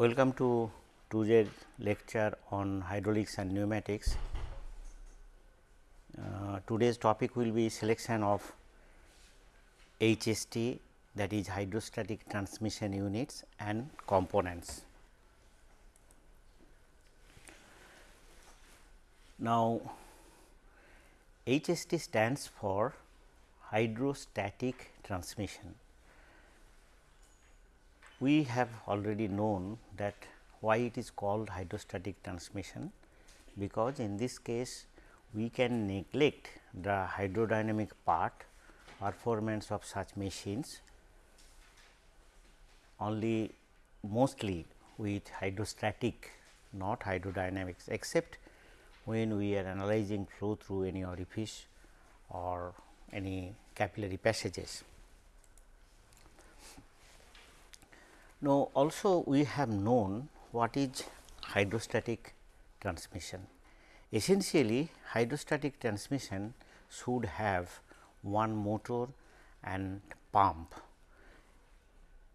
Welcome to today's lecture on hydraulics and pneumatics. Uh, today's topic will be selection of HST that is hydrostatic transmission units and components. Now, HST stands for hydrostatic transmission we have already known that why it is called hydrostatic transmission, because in this case we can neglect the hydrodynamic part performance of such machines only mostly with hydrostatic not hydrodynamics except when we are analyzing flow through any orifice or any capillary passages. Now, also we have known what is hydrostatic transmission. Essentially hydrostatic transmission should have one motor and pump.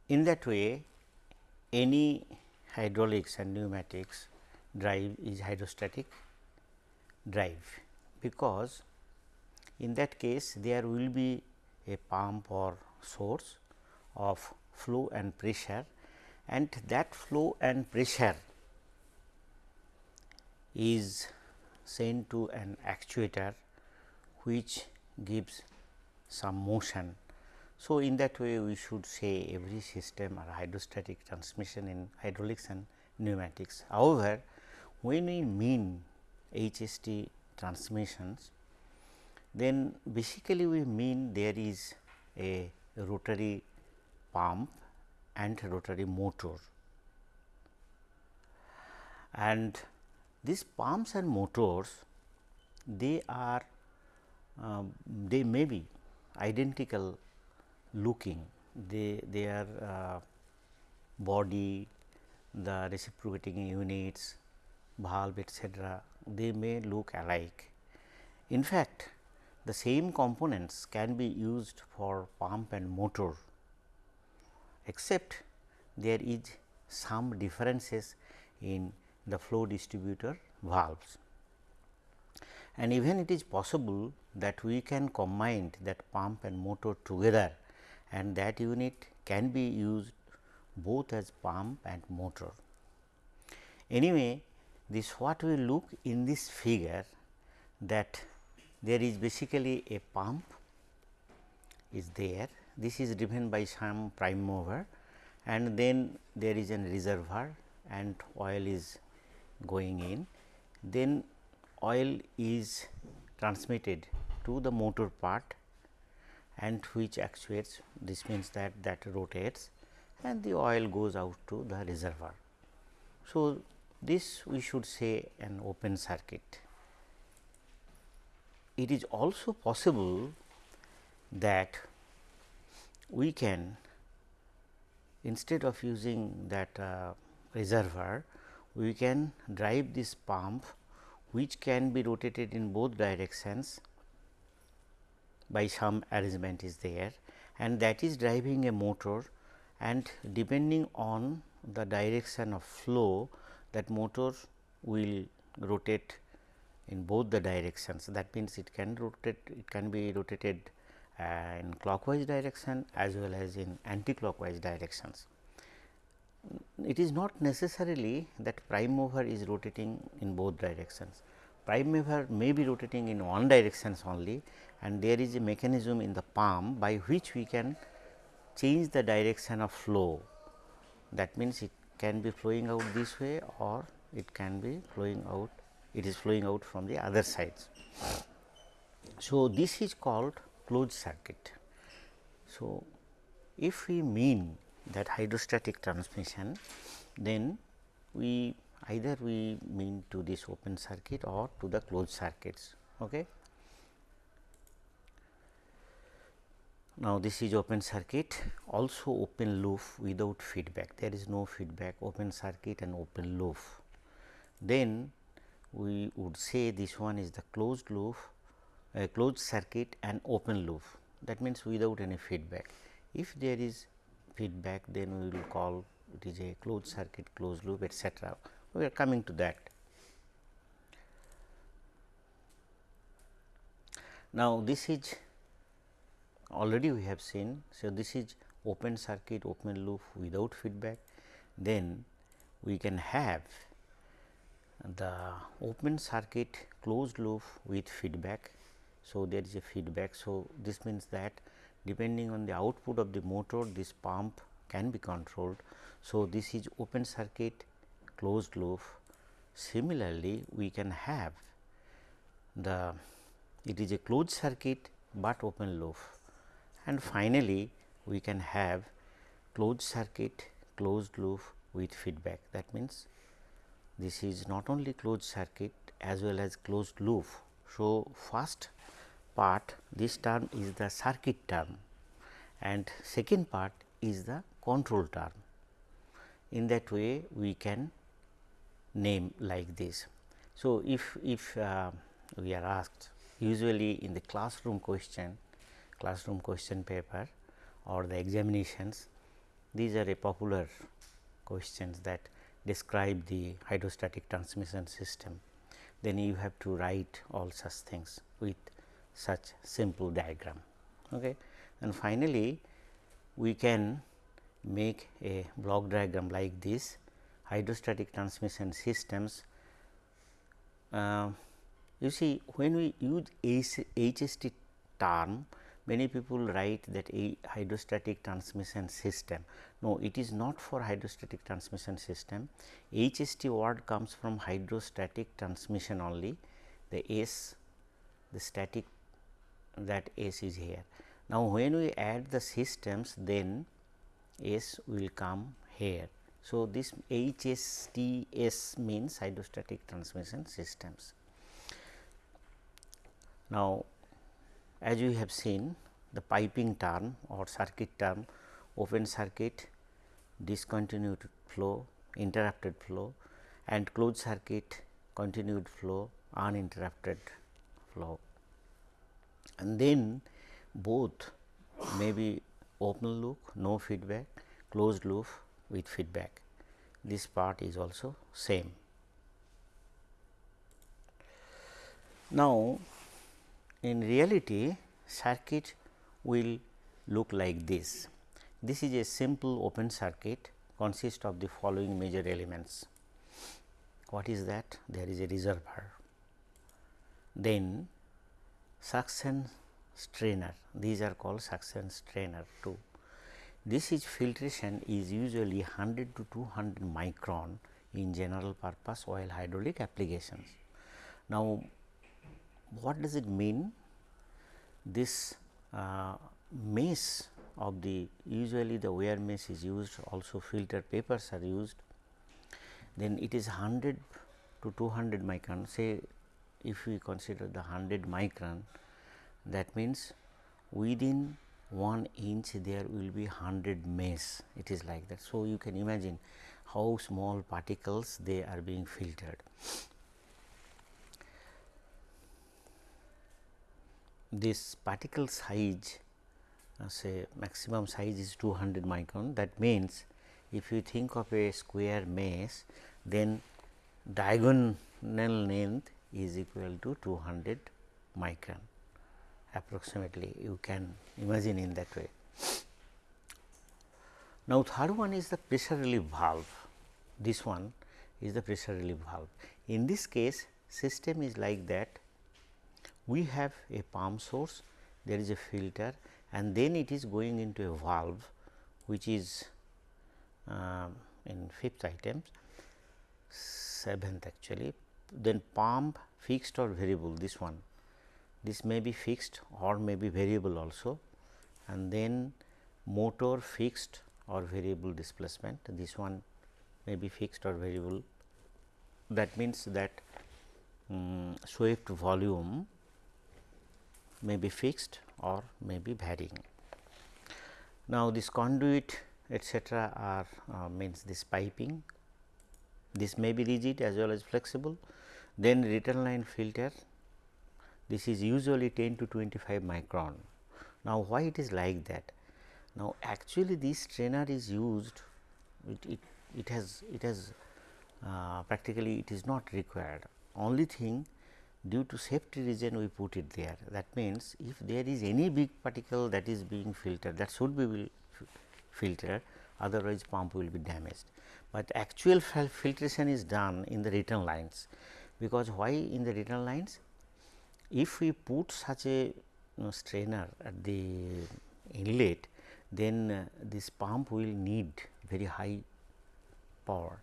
In that way any hydraulics and pneumatics drive is hydrostatic drive, because in that case there will be a pump or source of flow and pressure and that flow and pressure is sent to an actuator which gives some motion. So, in that way we should say every system or hydrostatic transmission in hydraulics and pneumatics. However, when we mean HST transmissions, then basically we mean there is a rotary pump and rotary motor. And these pumps and motors they are uh, they may be identical looking. They their uh, body the reciprocating units valve etc they may look alike. In fact the same components can be used for pump and motor except there is some differences in the flow distributor valves. And even it is possible that we can combine that pump and motor together and that unit can be used both as pump and motor. Anyway, this what we look in this figure that there is basically a pump is there this is driven by some prime mover and then there is a reservoir and oil is going in. Then oil is transmitted to the motor part and which actuates this means that that rotates and the oil goes out to the reservoir. So, this we should say an open circuit. It is also possible that we can instead of using that uh, reservoir, we can drive this pump which can be rotated in both directions by some arrangement is there and that is driving a motor and depending on the direction of flow that motor will rotate in both the directions. That means, it can rotate it can be rotated in clockwise direction as well as in anti-clockwise directions. It is not necessarily that prime mover is rotating in both directions. Prime mover may be rotating in one directions only and there is a mechanism in the palm by which we can change the direction of flow. That means, it can be flowing out this way or it can be flowing out it is flowing out from the other sides. So, this is called closed circuit. So, if we mean that hydrostatic transmission, then we either we mean to this open circuit or to the closed circuits. Okay. Now, this is open circuit also open loop without feedback there is no feedback open circuit and open loop. Then we would say this one is the closed loop a closed circuit and open loop that means without any feedback. If there is feedback then we will call it is a closed circuit, closed loop etcetera. We are coming to that. Now, this is already we have seen. So, this is open circuit open loop without feedback. Then we can have the open circuit closed loop with feedback. So, there is a feedback. So, this means that depending on the output of the motor this pump can be controlled. So, this is open circuit closed loop. Similarly, we can have the it is a closed circuit, but open loop and finally, we can have closed circuit closed loop with feedback that means this is not only closed circuit as well as closed loop. So, first part this term is the circuit term and second part is the control term. In that way we can name like this. So, if, if uh, we are asked usually in the classroom question, classroom question paper or the examinations, these are a popular questions that describe the hydrostatic transmission system. Then you have to write all such things with such simple diagram. Okay. And finally, we can make a block diagram like this hydrostatic transmission systems. Uh, you see when we use HST term many people write that a hydrostatic transmission system. No, it is not for hydrostatic transmission system. HST word comes from hydrostatic transmission only. The S, the static that S is here. Now, when we add the systems, then S will come here. So, this HSTS means hydrostatic transmission systems. Now, as you have seen the piping term or circuit term open circuit, discontinued flow, interrupted flow and closed circuit continued flow, uninterrupted flow. And then both may be open loop, no feedback, closed loop with feedback. This part is also same. Now, in reality circuit will look like this. This is a simple open circuit consists of the following major elements. What is that? There is a reservoir. Then suction strainer, these are called suction strainer too. This is filtration is usually 100 to 200 micron in general purpose oil hydraulic applications. Now, what does it mean? This uh, mesh of the usually the wear mesh is used also filter papers are used then it is 100 to 200 micron say if we consider the 100 micron that means within 1 inch there will be 100 mesh it is like that. So, you can imagine how small particles they are being filtered. This particle size uh, say maximum size is 200 micron that means if you think of a square mesh then diagonal length is equal to 200 micron approximately you can imagine in that way. Now, third one is the pressure relief valve this one is the pressure relief valve. In this case system is like that we have a pump source there is a filter and then it is going into a valve which is uh, in fifth item seventh actually then pump fixed or variable this one this may be fixed or may be variable also and then motor fixed or variable displacement this one may be fixed or variable. That means that um, swept volume may be fixed or may be varying. Now, this conduit etcetera are uh, means this piping. This may be rigid as well as flexible. Then return line filter this is usually 10 to 25 micron. Now, why it is like that? Now, actually this strainer is used it, it, it has it has uh, practically it is not required only thing due to safety reason we put it there that means if there is any big particle that is being filtered that should be filtered otherwise pump will be damaged. But actual filtration is done in the return lines because why in the return lines if we put such a you know, strainer at the inlet then uh, this pump will need very high power.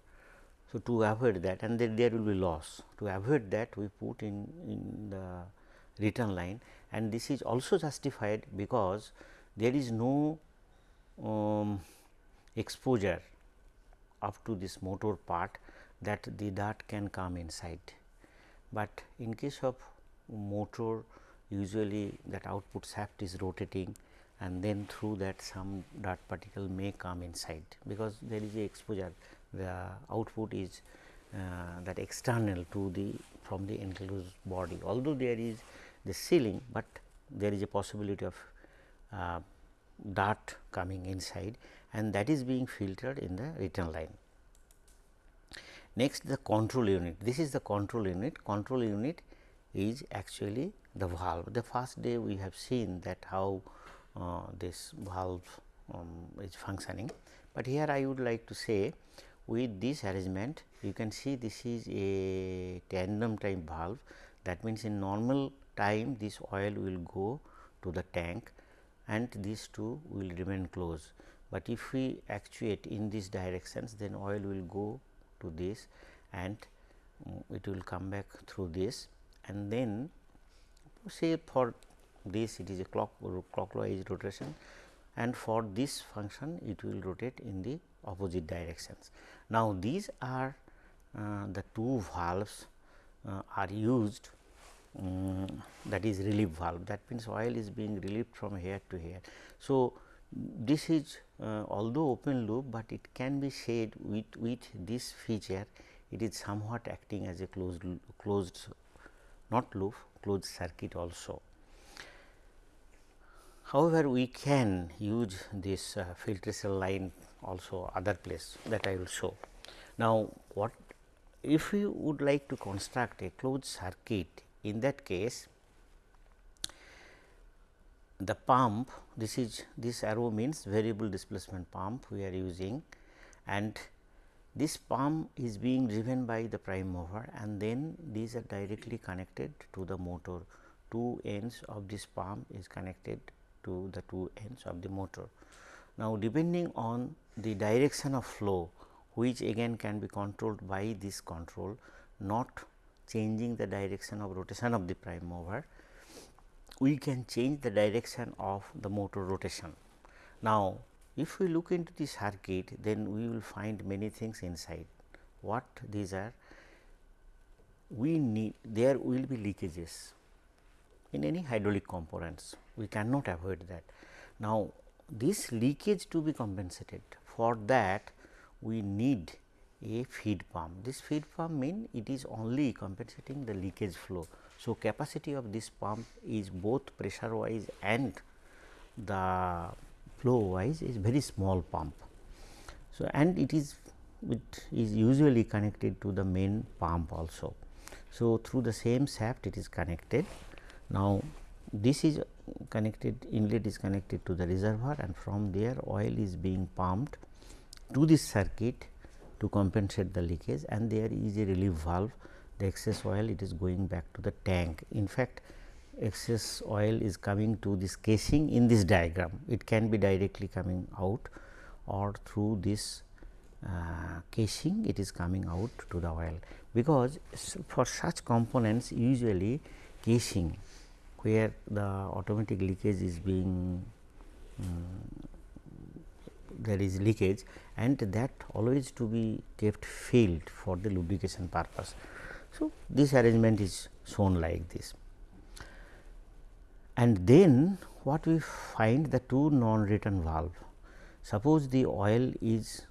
So, to avoid that and then there will be loss to avoid that we put in, in the return line and this is also justified because there is no um, exposure up to this motor part that the dart can come inside. But in case of motor usually that output shaft is rotating and then through that some dart particle may come inside because there is a exposure. The output is uh, that external to the from the enclosed body. Although there is the sealing, but there is a possibility of uh, dart coming inside and that is being filtered in the return line. Next the control unit, this is the control unit, control unit is actually the valve. The first day we have seen that how uh, this valve um, is functioning, but here I would like to say with this arrangement you can see this is a tandem type valve that means in normal time this oil will go to the tank and these two will remain closed. But if we actuate in these directions then oil will go to this and um, it will come back through this and then say for this it is a clock clockwise rotation and for this function it will rotate in the opposite directions. Now, these are uh, the two valves uh, are used um, that is relief valve that means oil is being relieved from here to here. So, this is uh, although open loop, but it can be said with, with this feature it is somewhat acting as a closed closed not loop closed circuit also. However, we can use this uh, filtration line also other place that I will show. Now, what if we would like to construct a closed circuit in that case the pump this is this arrow means variable displacement pump we are using and this pump is being driven by the prime mover and then these are directly connected to the motor two ends of this pump is connected to the two ends of the motor. Now, depending on the direction of flow which again can be controlled by this control not changing the direction of rotation of the prime mover, we can change the direction of the motor rotation. Now, if we look into the circuit then we will find many things inside. What these are? We need there will be leakages in any hydraulic components we cannot avoid that. Now, this leakage to be compensated for that we need a feed pump. This feed pump mean it is only compensating the leakage flow. So, capacity of this pump is both pressure wise and the flow wise is very small pump. So, and it is it is usually connected to the main pump also. So, through the same shaft it is connected. Now, this is connected inlet is connected to the reservoir and from there oil is being pumped to this circuit to compensate the leakage and there is a relief valve the excess oil it is going back to the tank. In fact, excess oil is coming to this casing in this diagram. It can be directly coming out or through this uh, casing it is coming out to the oil, because for such components usually casing where the automatic leakage is being um, there is leakage and that always to be kept filled for the lubrication purpose. So, this arrangement is shown like this and then what we find the two non return valve. Suppose the oil is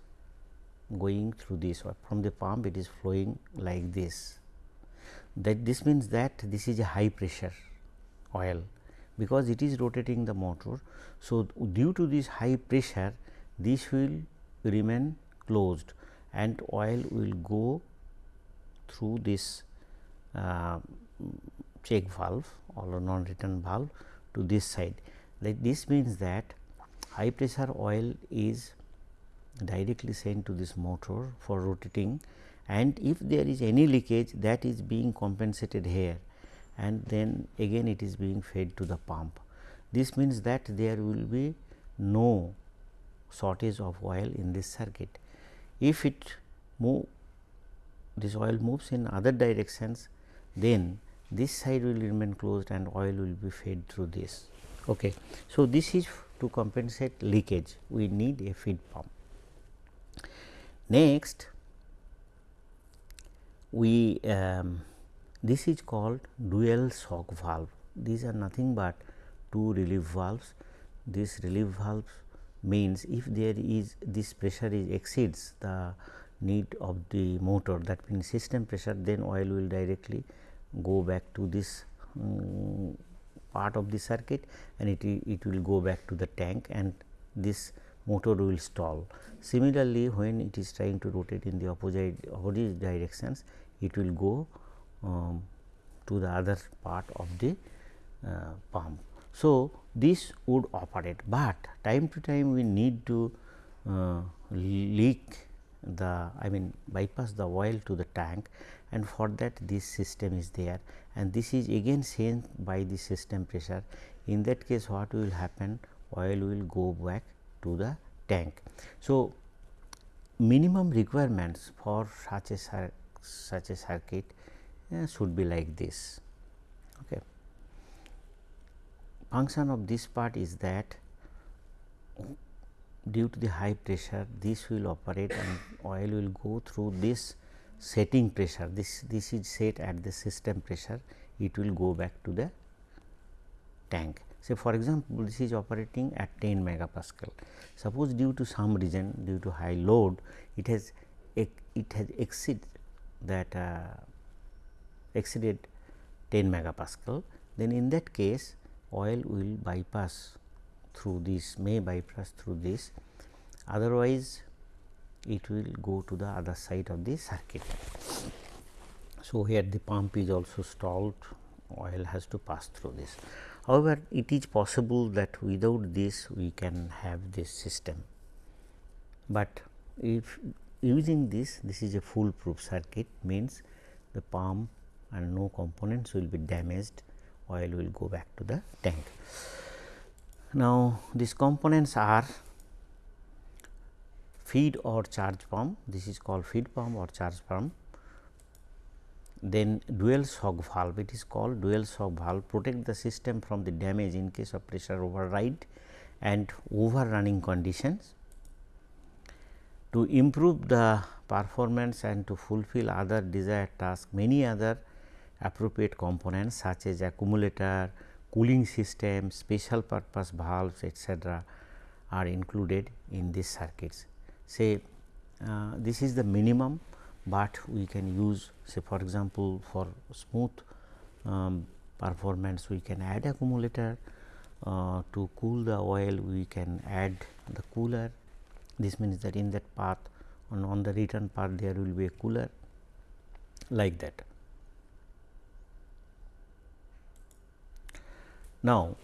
going through this or from the pump it is flowing like this that this means that this is a high pressure oil because it is rotating the motor. So, due to this high pressure this will remain closed and oil will go through this uh, check valve or non return valve to this side. Like this means that high pressure oil is directly sent to this motor for rotating and if there is any leakage that is being compensated here and then again it is being fed to the pump. This means that there will be no shortage of oil in this circuit. If it move this oil moves in other directions then this side will remain closed and oil will be fed through this. Okay. So, this is to compensate leakage we need a feed pump. Next we um, this is called dual shock valve. These are nothing but two relief valves. This relief valves means if there is this pressure is exceeds the need of the motor that means system pressure then oil will directly go back to this um, part of the circuit and it, it will go back to the tank and this motor will stall. Similarly, when it is trying to rotate in the opposite opposite directions it will go um, to the other part of the uh, pump. So, this would operate, but time to time we need to uh, leak the I mean bypass the oil to the tank and for that this system is there and this is again sent by the system pressure. In that case what will happen oil will go back to the tank. So, minimum requirements for such a such a circuit uh, should be like this. Okay. Function of this part is that due to the high pressure this will operate and oil will go through this setting pressure. This this is set at the system pressure it will go back to the tank. Say for example this is operating at 10 megapascal. Suppose due to some reason due to high load it has it has exceed that uh, exceeded 10 megapascal then in that case oil will bypass through this may bypass through this otherwise it will go to the other side of the circuit. So, here the pump is also stalled oil has to pass through this. However, it is possible that without this we can have this system, but if using this this is a foolproof circuit means the pump and no components will be damaged oil will go back to the tank. Now, these components are feed or charge pump this is called feed pump or charge pump. Then dual shock valve it is called dual shock valve protect the system from the damage in case of pressure override and overrunning conditions. To improve the performance and to fulfill other desired tasks many other appropriate components such as accumulator, cooling system, special purpose valves etc., are included in these circuits. Say uh, this is the minimum, but we can use say for example, for smooth um, performance we can add accumulator uh, to cool the oil we can add the cooler. This means that in that path on, on the return path there will be a cooler like that. Now,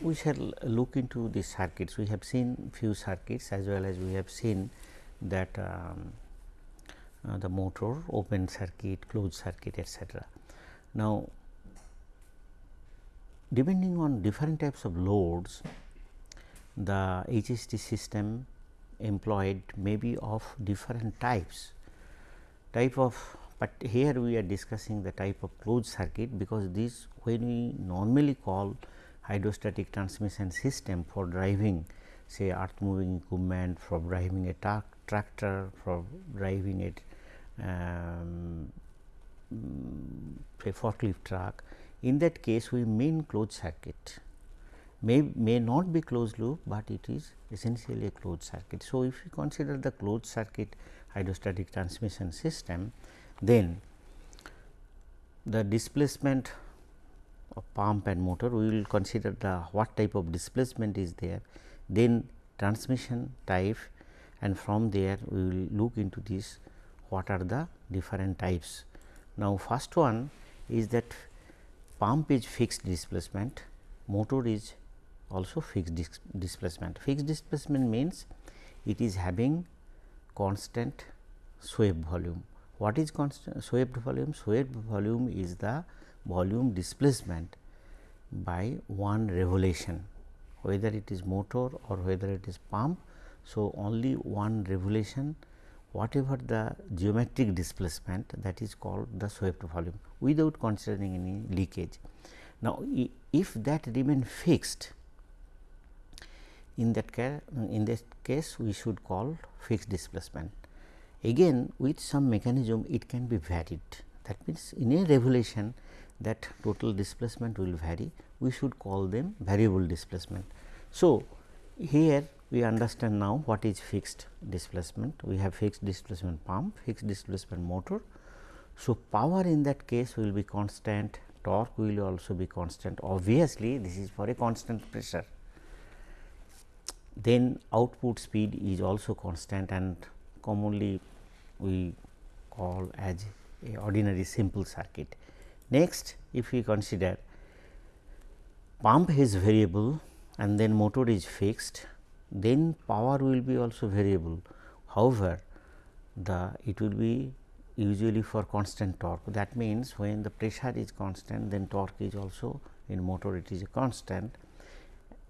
we shall look into the circuits. We have seen few circuits as well as we have seen that um, uh, the motor open circuit, closed circuit etc. Now, depending on different types of loads, the HST system employed may be of different types. Type of but here we are discussing the type of closed circuit because this when we normally call hydrostatic transmission system for driving say earth moving equipment for driving a truck tractor for driving it um, a forklift truck in that case we mean closed circuit may may not be closed loop, but it is essentially a closed circuit. So, if you consider the closed circuit hydrostatic transmission system then the displacement of pump and motor we will consider the what type of displacement is there then transmission type and from there we will look into this what are the different types. Now, first one is that pump is fixed displacement, motor is also fixed dis displacement. Fixed displacement means it is having constant swept volume. What is constant swept volume? Swept volume is the volume displacement by one revolution whether it is motor or whether it is pump. So, only one revolution whatever the geometric displacement that is called the swept volume without considering any leakage. Now, if that remain fixed in that case in this case we should call fixed displacement. Again with some mechanism it can be varied that means, in a revolution that total displacement will vary we should call them variable displacement. So, here we understand now what is fixed displacement we have fixed displacement pump fixed displacement motor. So, power in that case will be constant torque will also be constant obviously this is for a constant pressure then output speed is also constant and commonly we call as a ordinary simple circuit. Next if we consider pump is variable and then motor is fixed then power will be also variable. However, the it will be usually for constant torque that means when the pressure is constant then torque is also in motor it is a constant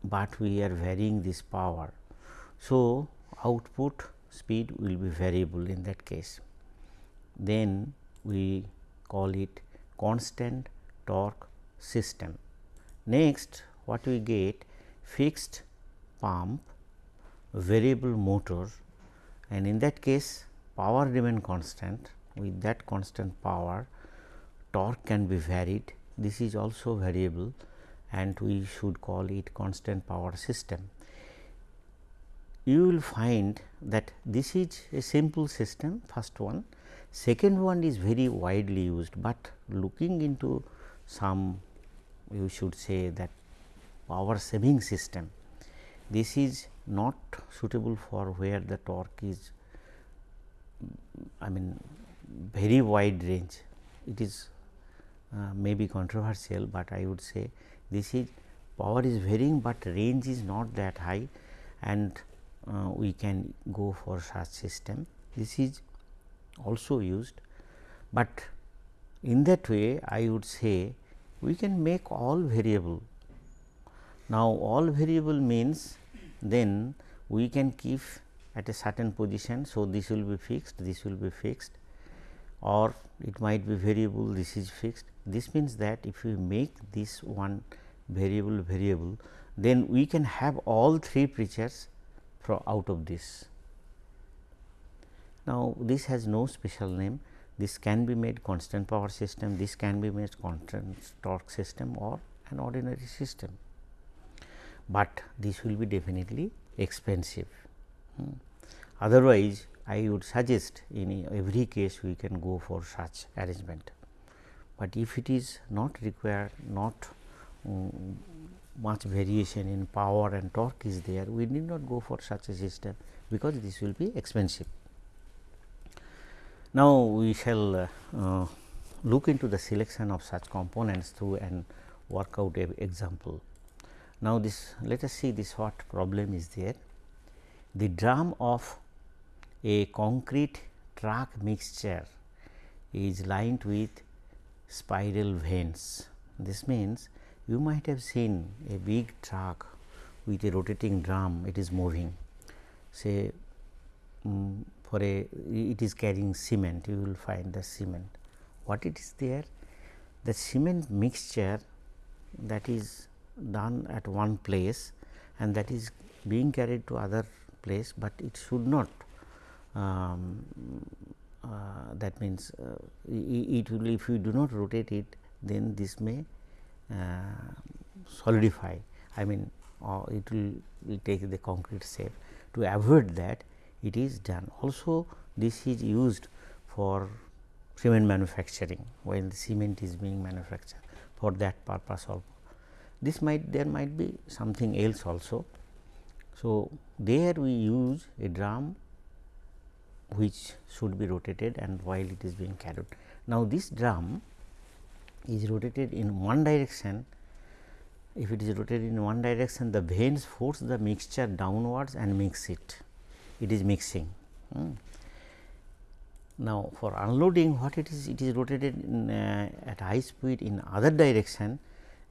but we are varying this power. So, output speed will be variable in that case. Then we call it constant torque system. Next what we get fixed pump variable motor and in that case power remain constant with that constant power torque can be varied this is also variable and we should call it constant power system. You will find that this is a simple system first one, second one is very widely used, but looking into some you should say that power saving system. This is not suitable for where the torque is I mean very wide range. It is uh, may be controversial, but I would say this is power is varying, but range is not that high and uh, we can go for such system. This is also used, but in that way I would say we can make all variable. Now, all variable means then we can keep at a certain position. So, this will be fixed, this will be fixed or it might be variable, this is fixed. This means that if we make this one variable variable then we can have all three preachers from out of this. Now, this has no special name this can be made constant power system, this can be made constant torque system or an ordinary system, but this will be definitely expensive. Hmm. Otherwise, I would suggest in every case we can go for such arrangement, but if it is not required not um, much variation in power and torque is there, we need not go for such a system, because this will be expensive. Now, we shall uh, uh, look into the selection of such components through and work out a example. Now, this let us see this what problem is there. The drum of a concrete track mixture is lined with spiral vanes. This means, you might have seen a big truck with a rotating drum. It is moving. Say um, for a it is carrying cement. You will find the cement. What it is there? The cement mixture that is done at one place and that is being carried to other place, but it should not um, uh, that means uh, it will if you do not rotate it then this may solidify I mean uh, it will, will take the concrete shape. To avoid that it is done. Also this is used for cement manufacturing when the cement is being manufactured for that purpose also. This might there might be something else also. So, there we use a drum which should be rotated and while it is being carried. Now, this drum is rotated in one direction if it is rotated in one direction the vanes force the mixture downwards and mix it it is mixing. Hmm. Now, for unloading what it is it is rotated in, uh, at high speed in other direction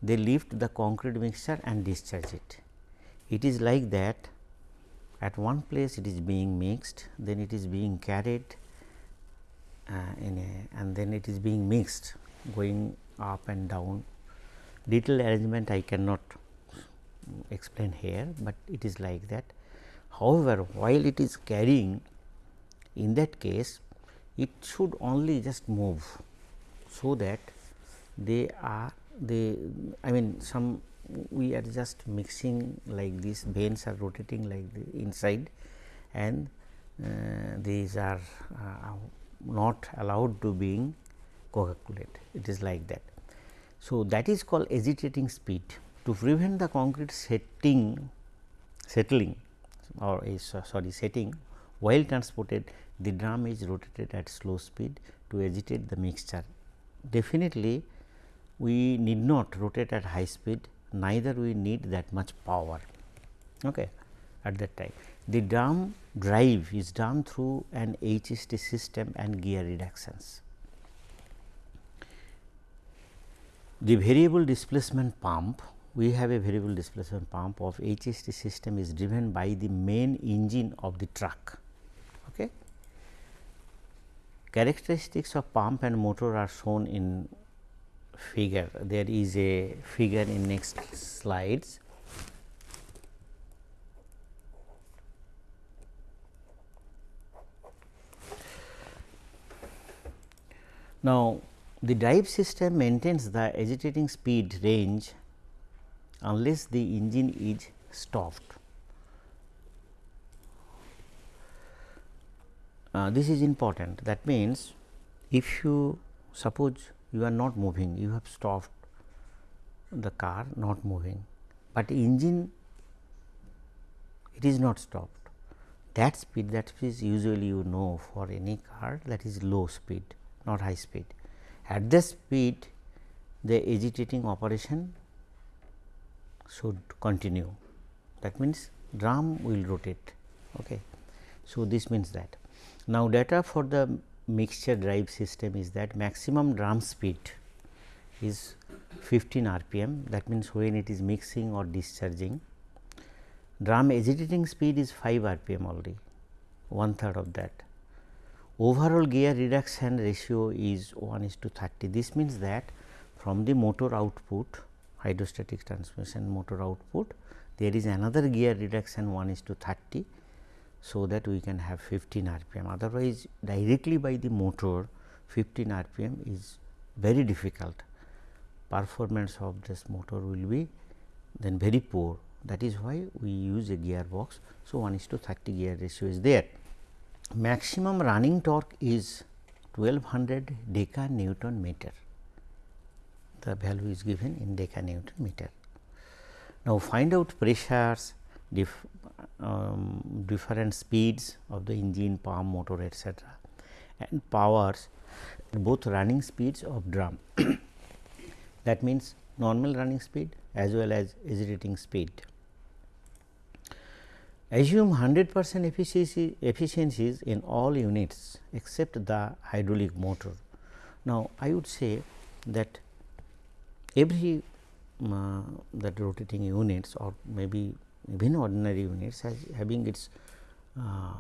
they lift the concrete mixture and discharge it. It is like that at one place it is being mixed then it is being carried uh, a and then it is being mixed going up and down detailed arrangement I cannot explain here, but it is like that. However, while it is carrying in that case it should only just move, so that they are they I mean some we are just mixing like these vanes are rotating like the inside and uh, these are uh, not allowed to being coagulate it is like that. So, that is called agitating speed to prevent the concrete setting settling or sorry setting while transported the drum is rotated at slow speed to agitate the mixture. Definitely we need not rotate at high speed neither we need that much power okay, at that time. The drum drive is done through an HST system and gear reductions. The variable displacement pump, we have a variable displacement pump of HST system is driven by the main engine of the truck. Okay. Characteristics of pump and motor are shown in figure. There is a figure in next slides. Now, the drive system maintains the agitating speed range unless the engine is stopped. Uh, this is important. That means, if you suppose you are not moving you have stopped the car not moving, but engine it is not stopped. That speed that is usually you know for any car that is low speed not high speed at this speed the agitating operation should continue that means drum will rotate. Okay. So, this means that now data for the mixture drive system is that maximum drum speed is 15 rpm that means when it is mixing or discharging drum agitating speed is 5 rpm only one third of that overall gear reduction ratio is 1 is to 30. This means that from the motor output hydrostatic transmission motor output there is another gear reduction 1 is to 30. So, that we can have 15 rpm otherwise directly by the motor 15 rpm is very difficult performance of this motor will be then very poor that is why we use a gearbox. So, 1 is to 30 gear ratio is there maximum running torque is 1200 deca Newton meter. The value is given in deca Newton meter. Now, find out pressures, dif, um, different speeds of the engine, pump, motor etc., and powers both running speeds of drum. that means, normal running speed as well as agitating speed. Assume 100 percent efficiency efficiencies in all units except the hydraulic motor. Now, I would say that every uh, that rotating units or maybe even ordinary units has having its uh,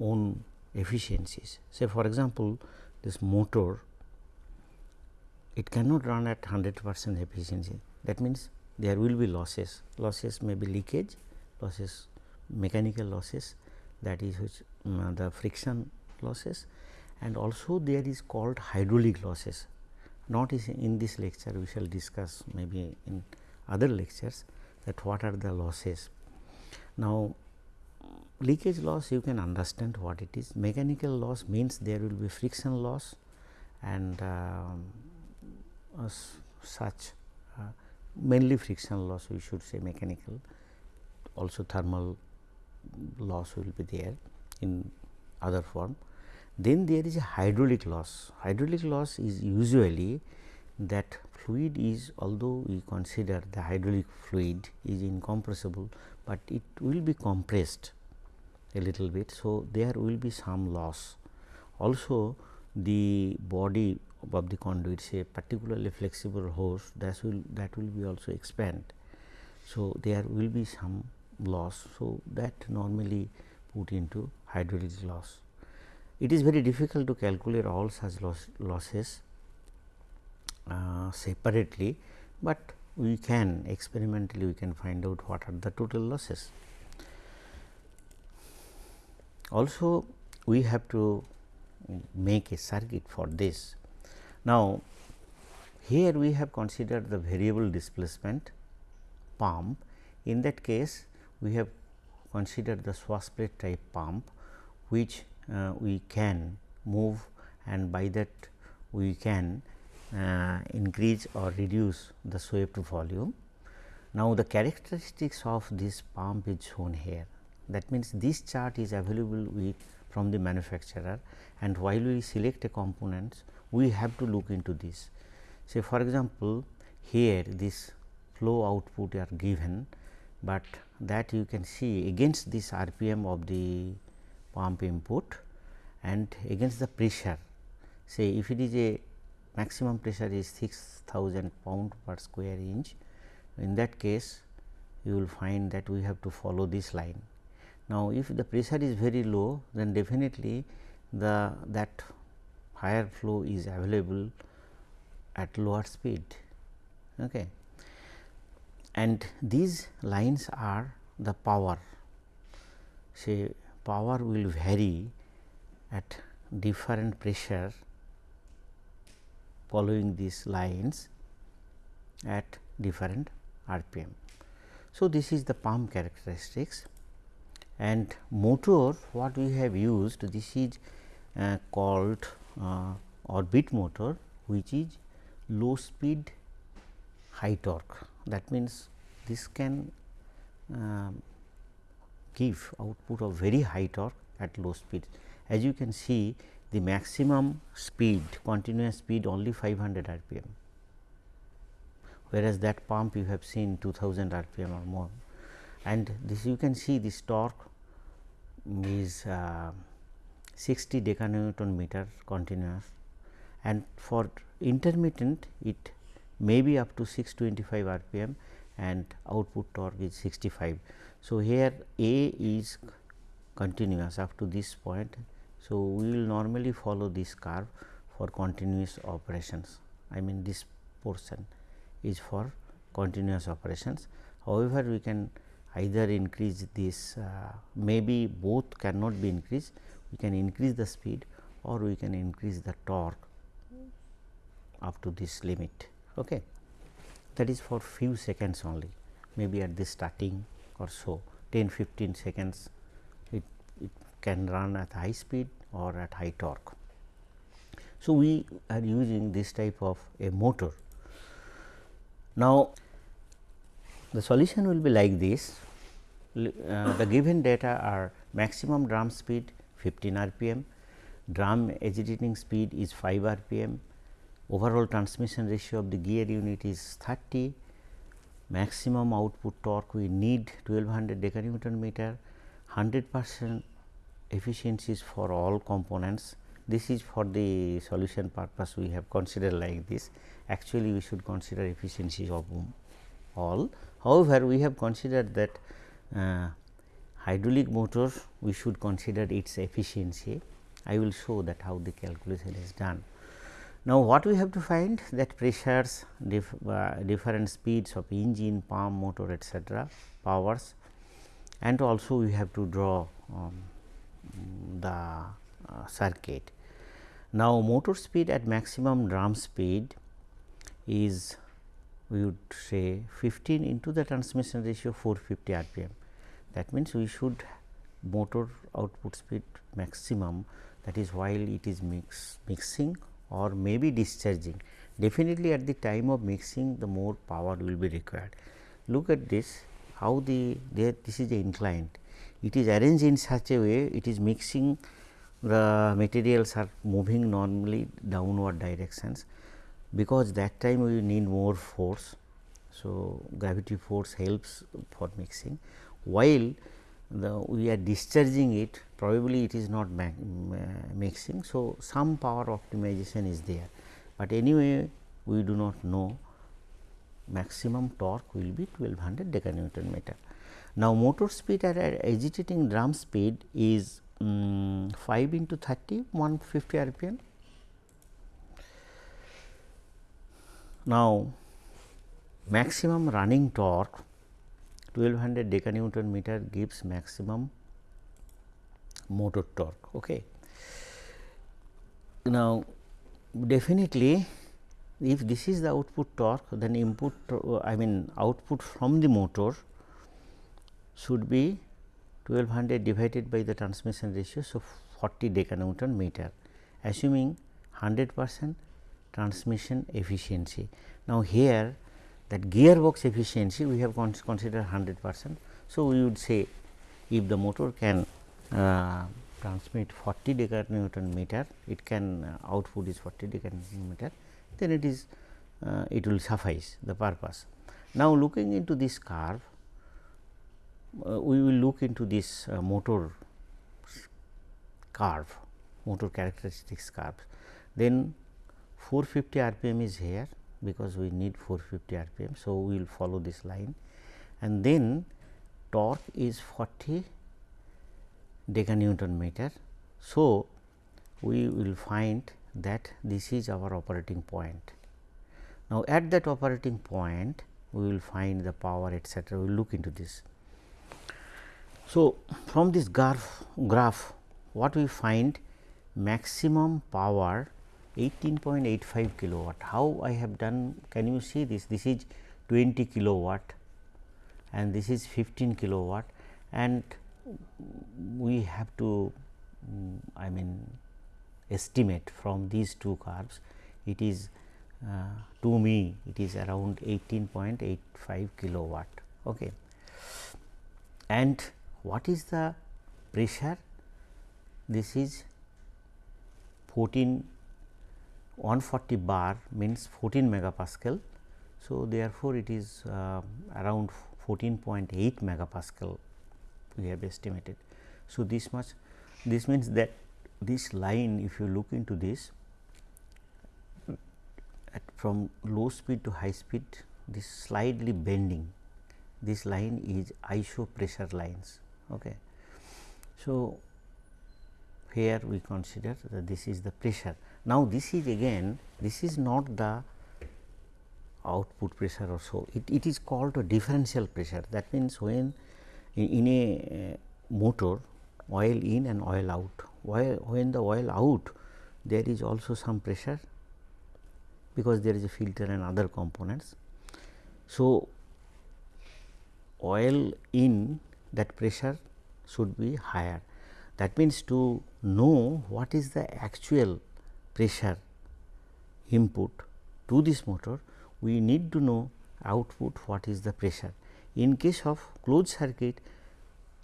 own efficiencies. Say for example, this motor it cannot run at 100 percent efficiency that means there will be losses, losses may be leakage, losses mechanical losses that is which um, the friction losses and also there is called hydraulic losses not in this lecture we shall discuss maybe in other lectures that what are the losses. Now, leakage loss you can understand what it is mechanical loss means there will be friction loss and um, uh, such uh, mainly friction loss we should say mechanical also thermal loss will be there in other form Then there is a hydraulic loss. Hydraulic loss is usually that fluid is although we consider the hydraulic fluid is incompressible, but it will be compressed a little bit. So, there will be some loss. Also the body of the conduit say particularly flexible hose that will that will be also expand. So, there will be some loss. So, that normally put into hydraulic loss. It is very difficult to calculate all such loss, losses uh, separately, but we can experimentally we can find out what are the total losses. Also we have to make a circuit for this. Now, here we have considered the variable displacement pump. In that case, we have considered the swash plate type pump, which uh, we can move and by that we can uh, increase or reduce the swept volume. Now, the characteristics of this pump is shown here. That means, this chart is available with from the manufacturer and while we select a components, we have to look into this. Say for example, here this flow output are given, but that you can see against this RPM of the pump input and against the pressure. Say if it is a maximum pressure is 6000 pound per square inch, in that case you will find that we have to follow this line now, if the pressure is very low then definitely the that higher flow is available at lower speed. Okay. And these lines are the power. Say power will vary at different pressure following these lines at different RPM. So, this is the pump characteristics. And motor what we have used this is uh, called uh, orbit motor which is low speed high torque that means this can uh, give output of very high torque at low speed. As you can see the maximum speed continuous speed only 500 rpm whereas that pump you have seen 2000 rpm or more. And this you can see this torque is uh, 60 decanewton meter continuous and for intermittent it may be up to 625 rpm and output torque is 65. So, here A is continuous up to this point. So, we will normally follow this curve for continuous operations I mean this portion is for continuous operations. However, we can either increase this uh, maybe both cannot be increased we can increase the speed or we can increase the torque up to this limit okay. That is for few seconds only maybe at the starting or so. 10 15 seconds it, it can run at high speed or at high torque. So we are using this type of a motor. Now the solution will be like this. Uh, the given data are maximum drum speed 15 rpm, drum agitating speed is 5 rpm, overall transmission ratio of the gear unit is 30, maximum output torque we need 1200 decanewton meter, 100 percent efficiencies for all components. This is for the solution purpose we have considered like this. Actually, we should consider efficiencies of all However, we have considered that uh, hydraulic motor we should consider its efficiency. I will show that how the calculation is done. Now, what we have to find that pressures, dif uh, different speeds of engine, pump, motor etcetera, powers and also we have to draw um, the uh, circuit. Now, motor speed at maximum drum speed is we would say 15 into the transmission ratio 450 rpm. That means, we should motor output speed maximum that is while it is mix, mixing or maybe discharging. Definitely at the time of mixing the more power will be required. Look at this how the there this is the inclined. It is arranged in such a way it is mixing the materials are moving normally downward directions because that time we need more force. So, gravity force helps for mixing while the we are discharging it probably it is not mixing. So, some power optimization is there, but anyway we do not know maximum torque will be 1200 decanewton meter. Now, motor speed at agitating drum speed is um, 5 into 30 150 rpm. Now, maximum running torque 1200 decanewton meter gives maximum motor torque. Okay. Now, definitely if this is the output torque then input I mean output from the motor should be 1200 divided by the transmission ratio. So, 40 decanewton meter assuming 100 percent transmission efficiency. Now, here that gearbox efficiency we have considered 100 percent. So, we would say if the motor can uh, transmit 40 decanewton meter, it can uh, output is 40 decanewton meter, then it is uh, it will suffice the purpose. Now, looking into this curve, uh, we will look into this uh, motor curve, motor characteristics curve. Then 450 rpm is here because we need 450 rpm. So, we will follow this line and then torque is 40 decanewton meter. So, we will find that this is our operating point. Now, at that operating point we will find the power etcetera, we will look into this. So, from this graph, graph what we find maximum power 18.85 kilowatt. How I have done can you see this this is 20 kilowatt and this is 15 kilowatt and we have to um, I mean estimate from these two curves it is uh, to me it is around 18.85 kilowatt. Okay. And what is the pressure? This is 14 140 bar means 14 megapascal. So, therefore, it is uh, around 14.8 megapascal we have estimated. So, this much this means that this line if you look into this from low speed to high speed this slightly bending this line is iso pressure lines. Okay. So, here we consider that this is the pressure. Now, this is again this is not the output pressure or so. It, it is called a differential pressure. That means when in, in a uh, motor oil in and oil out. While when the oil out there is also some pressure because there is a filter and other components. So, oil in that pressure should be higher. That means to know what is the actual pressure input to this motor we need to know output what is the pressure. In case of closed circuit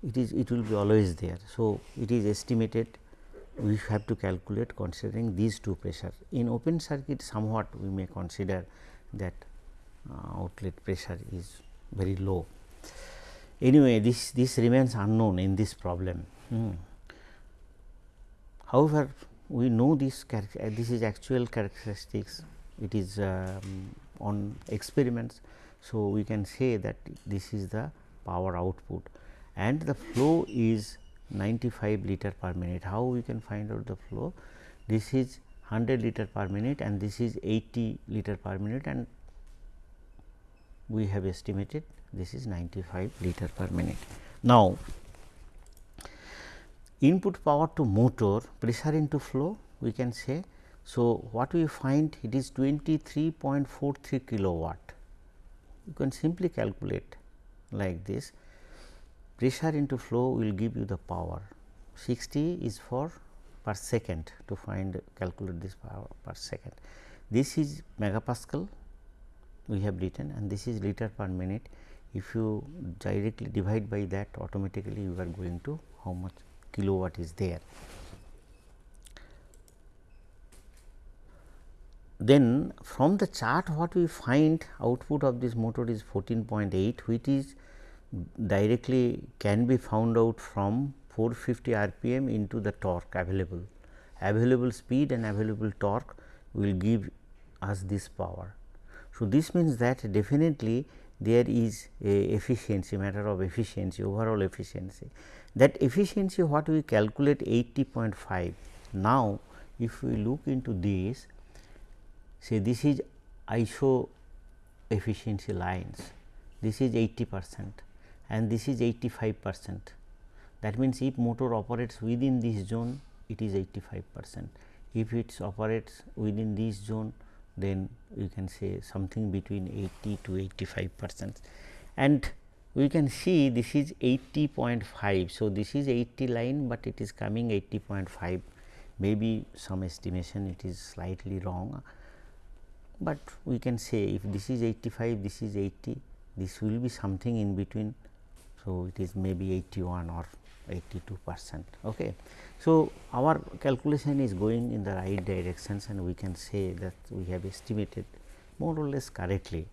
it is it will be always there. So, it is estimated we have to calculate considering these two pressure. In open circuit somewhat we may consider that uh, outlet pressure is very low. Anyway, this this remains unknown in this problem. Hmm. However, we know this uh, this is actual characteristics it is um, on experiments. So, we can say that this is the power output and the flow is 95 liter per minute. How we can find out the flow? This is 100 liter per minute and this is 80 liter per minute and we have estimated this is 95 liter per minute. Now, input power to motor pressure into flow we can say. So, what we find it is 23.43 kilowatt. You can simply calculate like this pressure into flow will give you the power 60 is for per second to find calculate this power per second. This is megapascal we have written and this is liter per minute. If you directly divide by that automatically you are going to how much kilowatt is there. Then from the chart what we find output of this motor is 14.8 which is directly can be found out from 450 rpm into the torque available. Available speed and available torque will give us this power. So, this means that definitely there is a efficiency matter of efficiency overall efficiency that efficiency what we calculate 80.5. Now, if we look into this say this is iso efficiency lines this is 80 percent and this is 85 percent. That means, if motor operates within this zone it is 85 percent. If it operates within this zone then you can say something between 80 to 85 percent and we can see this is 80.5. So, this is 80 line, but it is coming 80.5 maybe some estimation it is slightly wrong, but we can say if this is 85 this is 80 this will be something in between. So, it is maybe 81 or 82 percent. Okay. So, our calculation is going in the right directions and we can say that we have estimated more or less correctly.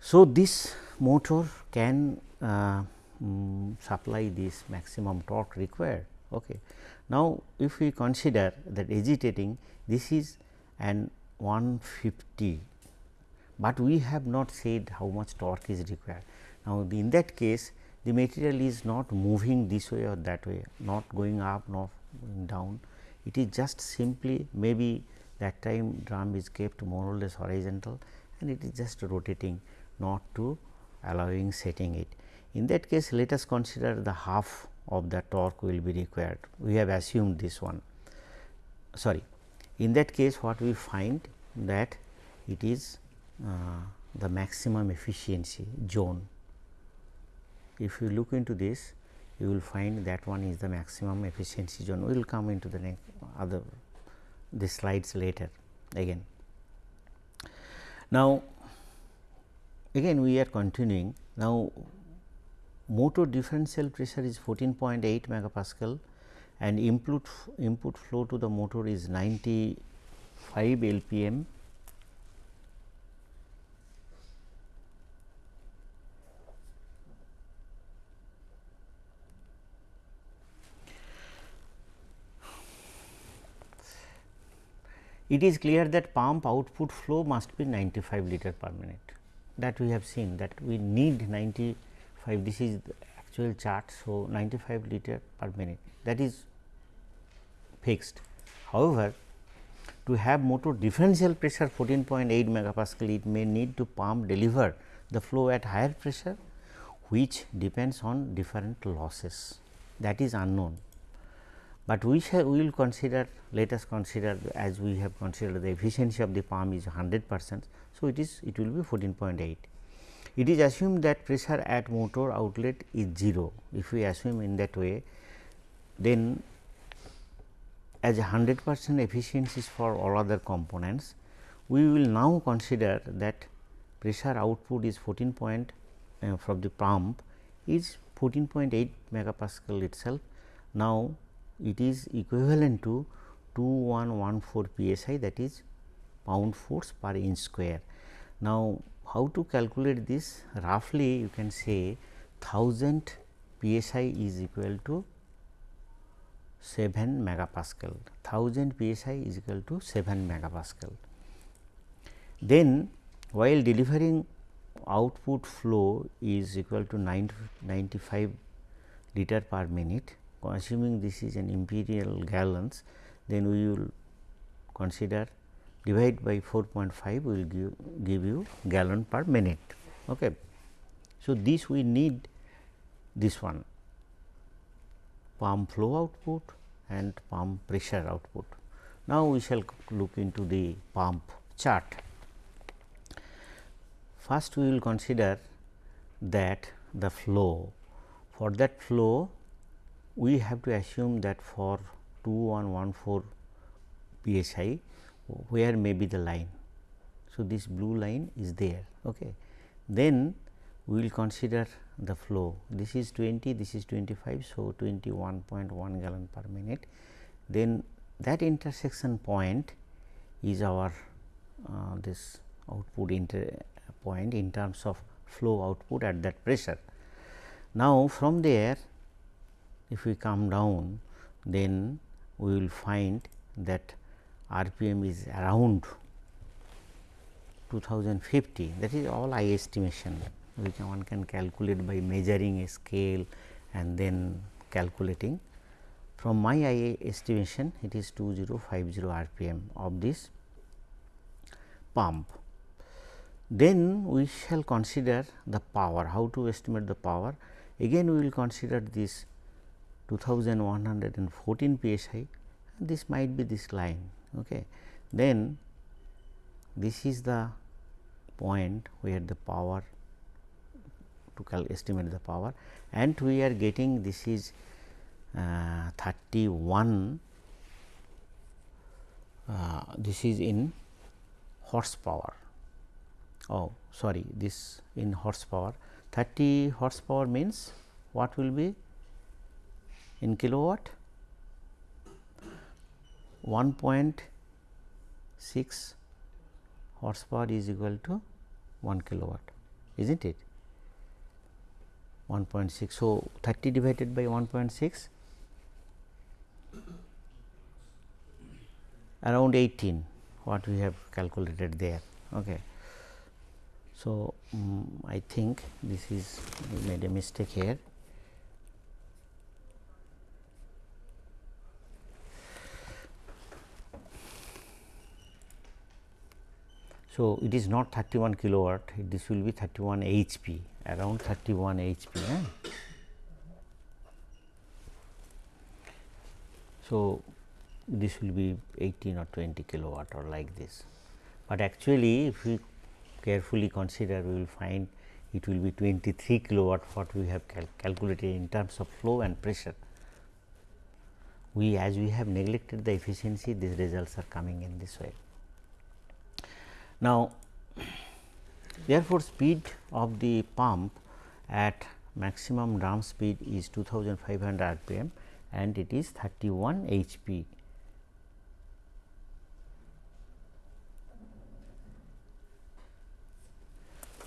So, this motor can uh, um, supply this maximum torque required. Okay. Now, if we consider that agitating this is an 150, but we have not said how much torque is required. Now, in that case the material is not moving this way or that way, not going up, not going down. It is just simply maybe that time drum is kept more or less horizontal and it is just rotating not to allowing setting it. In that case, let us consider the half of the torque will be required. We have assumed this one. Sorry, in that case, what we find that it is uh, the maximum efficiency zone if you look into this you will find that one is the maximum efficiency zone. We will come into the next other the slides later again. Now, again we are continuing. Now motor differential pressure is 14.8 megapascal and input input flow to the motor is 95 lpm it is clear that pump output flow must be 95 liter per minute that we have seen that we need 95 this is the actual chart. So, 95 liter per minute that is fixed. However, to have motor differential pressure 14.8 megapascal it may need to pump deliver the flow at higher pressure which depends on different losses that is unknown but we shall we will consider let us consider as we have considered the efficiency of the pump is 100 percent. So, it is it will be 14.8. It is assumed that pressure at motor outlet is 0. If we assume in that way then as 100 percent efficiencies for all other components, we will now consider that pressure output is 14 point uh, from the pump is 14.8 megapascal itself. Now, it is equivalent to 2114 psi that is pound force per inch square. Now, how to calculate this roughly you can say 1000 psi is equal to 7 megapascal 1000 psi is equal to 7 megapascal. Then while delivering output flow is equal to 90, 95 liter per minute assuming this is an imperial gallons, then we will consider divide by 4.5 will give, give you gallon per minute. Okay. So, this we need this one pump flow output and pump pressure output. Now, we shall look into the pump chart. First, we will consider that the flow for that flow we have to assume that for 2114 psi where may be the line. So, this blue line is there. Okay. Then we will consider the flow this is 20 this is 25. So, 21.1 gallon per minute then that intersection point is our uh, this output inter point in terms of flow output at that pressure. Now, from there if we come down then we will find that RPM is around 2050 that is all I estimation which one can calculate by measuring a scale and then calculating. From my IA estimation it is 2050 RPM of this pump. Then we shall consider the power, how to estimate the power. Again we will consider this 2114 psi, this might be this line. Okay. Then this is the point where the power to estimate the power and we are getting this is uh, 31 uh, this is in horsepower oh sorry this in horsepower 30 horsepower means what will be in kilowatt 1.6 horsepower is equal to 1 kilowatt is not it 1.6. So, 30 divided by 1.6 around 18 what we have calculated there. Okay. So, um, I think this is we made a mistake here. So, it is not 31 kilowatt, this will be 31 HP around 31 HP. Eh? So, this will be 18 or 20 kilowatt or like this, but actually if we carefully consider we will find it will be 23 kilowatt what we have cal calculated in terms of flow and pressure. We as we have neglected the efficiency these results are coming in this way. Now, therefore, speed of the pump at maximum drum speed is 2500 rpm and it is 31 HP.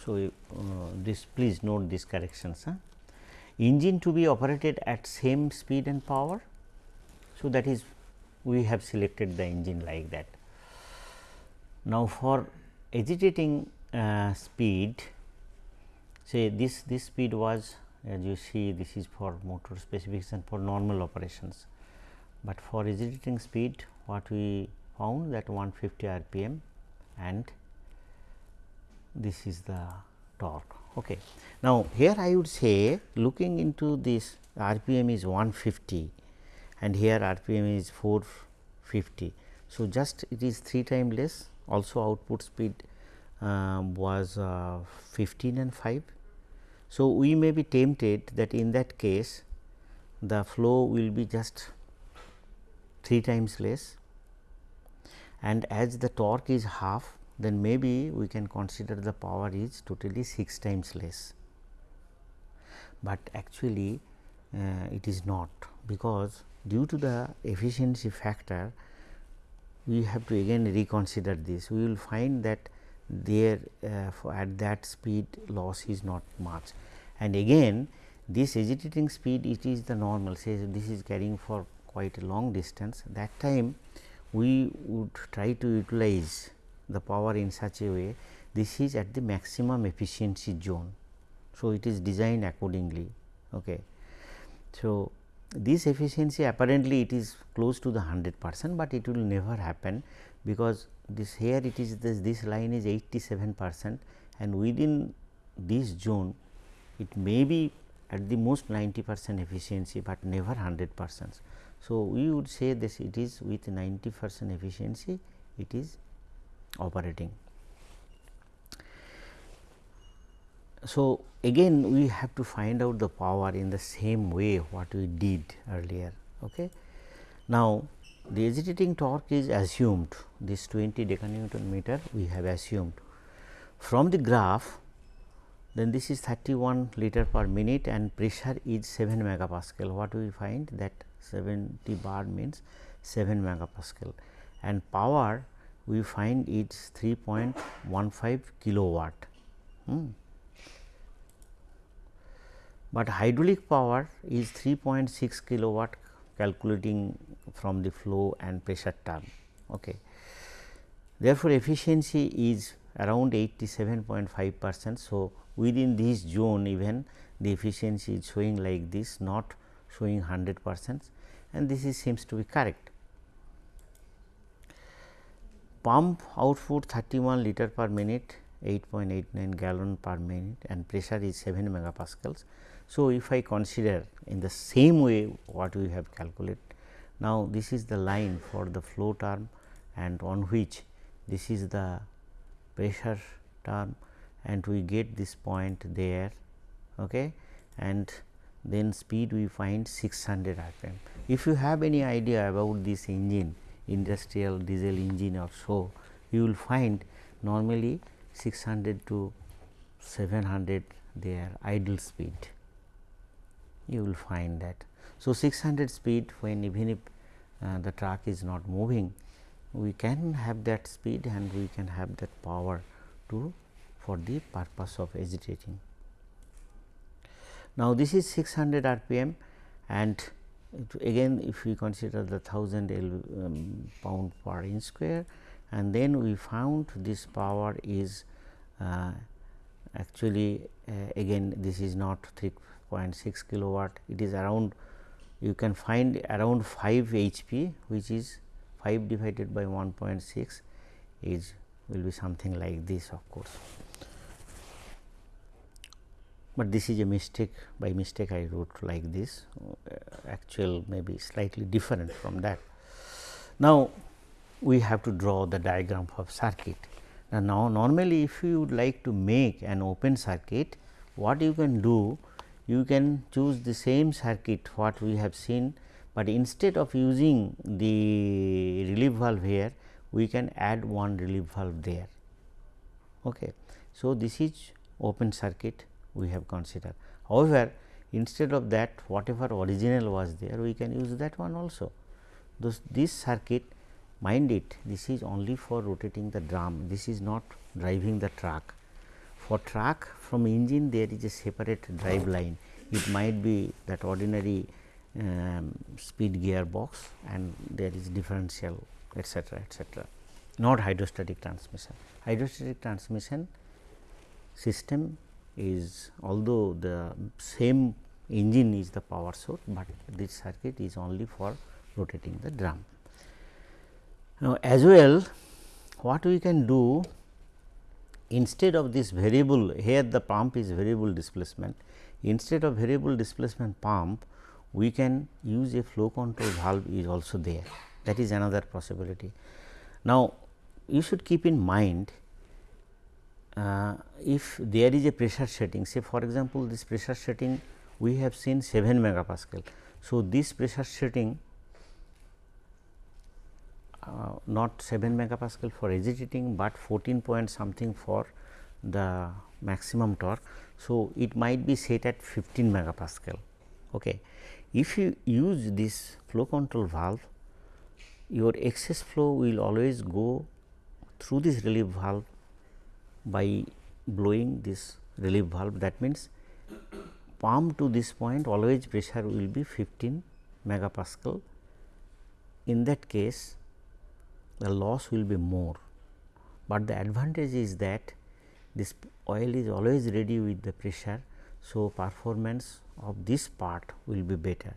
So, uh, this please note these corrections. Huh? Engine to be operated at same speed and power. So, that is we have selected the engine like that. Now, for agitating uh, speed say this this speed was as you see this is for motor specification for normal operations, but for agitating speed what we found that 150 rpm and this is the torque. Okay. Now, here I would say looking into this rpm is 150 and here rpm is 450. So, just it is 3 times less also output speed uh, was uh, 15 and 5. So, we may be tempted that in that case the flow will be just 3 times less and as the torque is half then maybe we can consider the power is totally 6 times less. But actually uh, it is not because due to the efficiency factor we have to again reconsider this. We will find that there uh, at that speed loss is not much and again this agitating speed it is the normal say this is carrying for quite a long distance that time we would try to utilize the power in such a way this is at the maximum efficiency zone. So, it is designed accordingly. Okay. So, this efficiency apparently it is close to the 100 percent, but it will never happen because this here it is this, this line is 87 percent and within this zone it may be at the most 90 percent efficiency, but never 100 percent. So, we would say this it is with 90 percent efficiency it is operating. So, again we have to find out the power in the same way what we did earlier. Okay. Now, the agitating torque is assumed this 20 decanewton meter we have assumed. From the graph then this is 31 liter per minute and pressure is 7 megapascal. What we find that 70 bar means 7 megapascal and power we find it's 3.15 kilowatt. Hmm. But hydraulic power is 3.6 kilowatt calculating from the flow and pressure term. Okay. Therefore, efficiency is around 87.5 percent. So, within this zone even the efficiency is showing like this not showing 100 percent and this is seems to be correct. Pump output 31 liter per minute 8.89 gallon per minute and pressure is 7 megapascals. So, if I consider in the same way what we have calculated, now this is the line for the flow term and on which this is the pressure term and we get this point there okay, and then speed we find 600 rpm. If you have any idea about this engine industrial diesel engine or so, you will find normally 600 to 700 their idle speed you will find that. So, 600 speed when even if uh, the truck is not moving we can have that speed and we can have that power to for the purpose of agitating. Now, this is 600 rpm and again if we consider the 1000 L um, pound per inch square and then we found this power is uh, actually uh, again this is not 3.6 kilowatt it is around you can find around 5 HP which is 5 divided by 1.6 is will be something like this of course but this is a mistake by mistake I wrote like this uh, actual maybe slightly different from that. Now, we have to draw the diagram of circuit. Now, now normally if you would like to make an open circuit what you can do you can choose the same circuit what we have seen, but instead of using the relief valve here we can add one relief valve there. Okay. So, this is open circuit we have considered. However, instead of that whatever original was there we can use that one also. Thus, this circuit mind it this is only for rotating the drum this is not driving the truck. For truck from engine there is a separate drive line it might be that ordinary um, speed gearbox and there is differential etc., etc. not hydrostatic transmission. Hydrostatic transmission system is although the same engine is the power source, but this circuit is only for rotating the drum. Now, as well what we can do instead of this variable here the pump is variable displacement instead of variable displacement pump we can use a flow control valve is also there that is another possibility. Now, you should keep in mind uh, if there is a pressure setting say for example, this pressure setting we have seen 7 megapascal. So, this pressure setting uh, not 7 megapascal for agitating, but 14 point something for the maximum torque. So, it might be set at 15 megapascal. Okay. If you use this flow control valve, your excess flow will always go through this relief valve by blowing this relief valve that means pump to this point always pressure will be 15 megapascal. In that case the loss will be more, but the advantage is that this oil is always ready with the pressure. So, performance of this part will be better.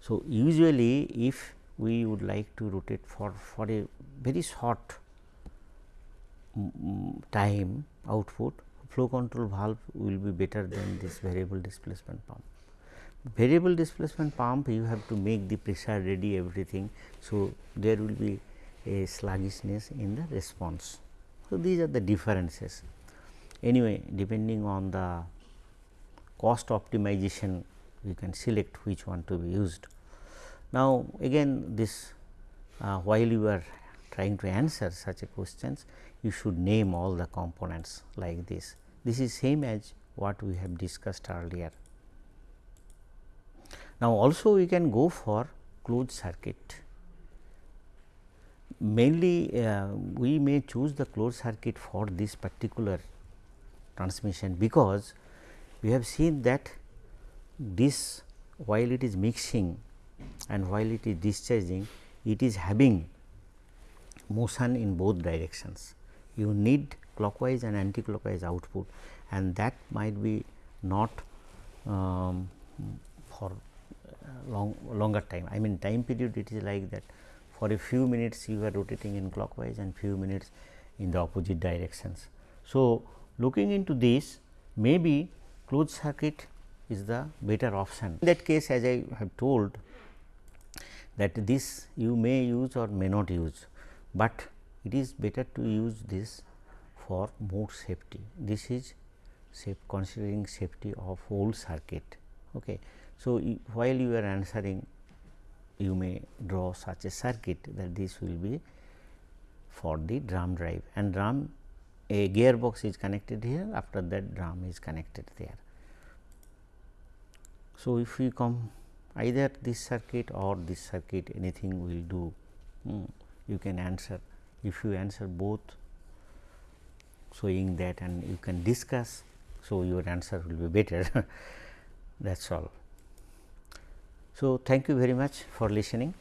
So, usually if we would like to rotate for, for a very short mm, mm, time output flow control valve will be better than this variable displacement pump. Variable displacement pump you have to make the pressure ready everything. So, there will be a sluggishness in the response. So, these are the differences. Anyway, depending on the cost optimization you can select which one to be used. Now, again this uh, while you are trying to answer such a questions you should name all the components like this. This is same as what we have discussed earlier. Now, also we can go for closed circuit. Mainly uh, we may choose the closed circuit for this particular transmission because we have seen that this while it is mixing and while it is discharging it is having motion in both directions. You need clockwise and anti-clockwise output and that might be not um, for long longer time. I mean time period it is like that for a few minutes you are rotating in clockwise and few minutes in the opposite directions. So, looking into this maybe closed circuit is the better option. In that case as I have told that this you may use or may not use, but it is better to use this for more safety. This is safe considering safety of whole circuit. Okay. So, while you are answering you may draw such a circuit that this will be for the drum drive and drum a gearbox is connected here after that drum is connected there. So, if we come either this circuit or this circuit anything will do hmm, you can answer if you answer both showing that and you can discuss. So, your answer will be better that is all. So, thank you very much for listening.